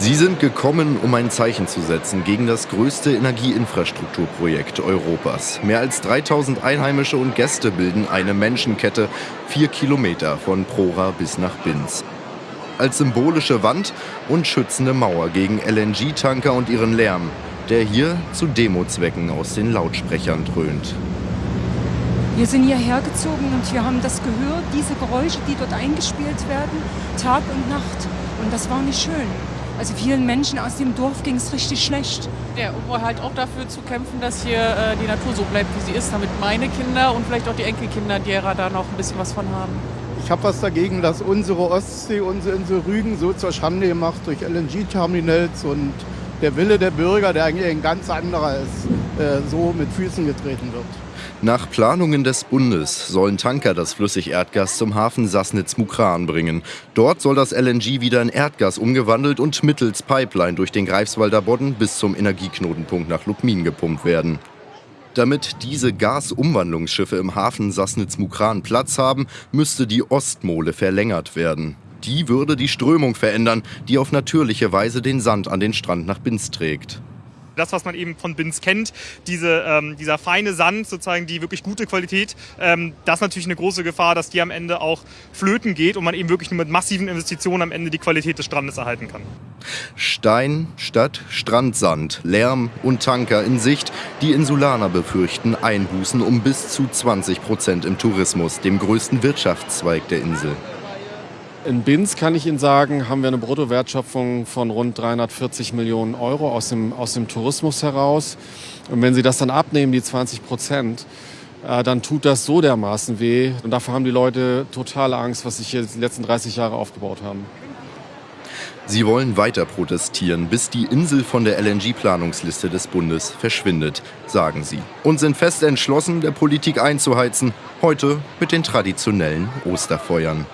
Sie sind gekommen, um ein Zeichen zu setzen gegen das größte Energieinfrastrukturprojekt Europas. Mehr als 3000 Einheimische und Gäste bilden eine Menschenkette, vier Kilometer von Prora bis nach Binz. Als symbolische Wand und schützende Mauer gegen LNG-Tanker und ihren Lärm, der hier zu Demozwecken aus den Lautsprechern dröhnt. Wir sind hierher gezogen und wir haben das gehört, diese Geräusche, die dort eingespielt werden, Tag und Nacht. Und das war nicht schön. Also vielen Menschen aus dem Dorf ging es richtig schlecht. Ja, um halt auch dafür zu kämpfen, dass hier äh, die Natur so bleibt, wie sie ist, damit meine Kinder und vielleicht auch die Enkelkinder derer da noch ein bisschen was von haben. Ich habe was dagegen, dass unsere Ostsee, unsere Insel Rügen so zur Schande gemacht durch LNG-Terminals und der Wille der Bürger, der eigentlich ein ganz anderer ist, so mit Füßen getreten wird. Nach Planungen des Bundes sollen Tanker das Flüssigerdgas zum Hafen Sassnitz-Mukran bringen. Dort soll das LNG wieder in Erdgas umgewandelt und mittels Pipeline durch den Greifswalder Bodden bis zum Energieknotenpunkt nach Lubmin gepumpt werden. Damit diese Gasumwandlungsschiffe im Hafen Sassnitz-Mukran Platz haben, müsste die Ostmole verlängert werden. Die würde die Strömung verändern, die auf natürliche Weise den Sand an den Strand nach Binz trägt das, was man eben von Bins kennt, diese, ähm, dieser feine Sand, sozusagen die wirklich gute Qualität, ähm, das ist natürlich eine große Gefahr, dass die am Ende auch flöten geht und man eben wirklich nur mit massiven Investitionen am Ende die Qualität des Strandes erhalten kann. Stein statt Strandsand, Lärm und Tanker in Sicht. Die Insulaner befürchten Einbußen um bis zu 20 Prozent im Tourismus, dem größten Wirtschaftszweig der Insel. In Binz kann ich Ihnen sagen, haben wir eine Bruttowertschöpfung von rund 340 Millionen Euro aus dem, aus dem Tourismus heraus. Und wenn Sie das dann abnehmen, die 20 Prozent, äh, dann tut das so dermaßen weh. Und davor haben die Leute totale Angst, was sich hier die letzten 30 Jahre aufgebaut haben. Sie wollen weiter protestieren, bis die Insel von der LNG-Planungsliste des Bundes verschwindet, sagen sie. Und sind fest entschlossen, der Politik einzuheizen, heute mit den traditionellen Osterfeuern.